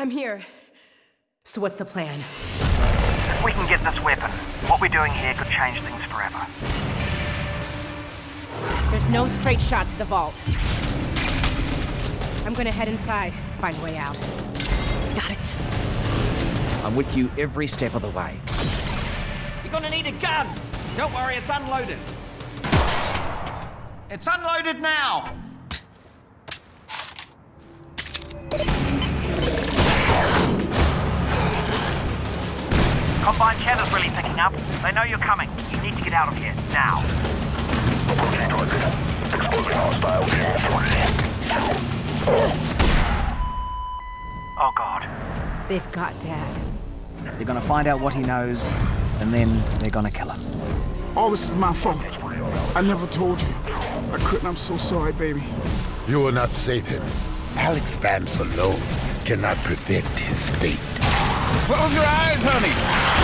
I'm here. So what's the plan? If we can get this weapon, what we're doing here could change things forever. There's no straight shot to the vault. I'm gonna head inside, find a way out. Got it. I'm with you every step of the way. You're gonna need a gun! Don't worry, it's unloaded. It's unloaded now! Combine cheddar's really picking up. They know you're coming. You need to get out of here, now. Oh god. They've got Dad. They're gonna find out what he knows, and then they're gonna kill him. All this is my fault. I never told you. I couldn't. I'm so sorry, baby. You will not save him. Alyx Vance alone cannot prevent his fate. Close your eyes, honey.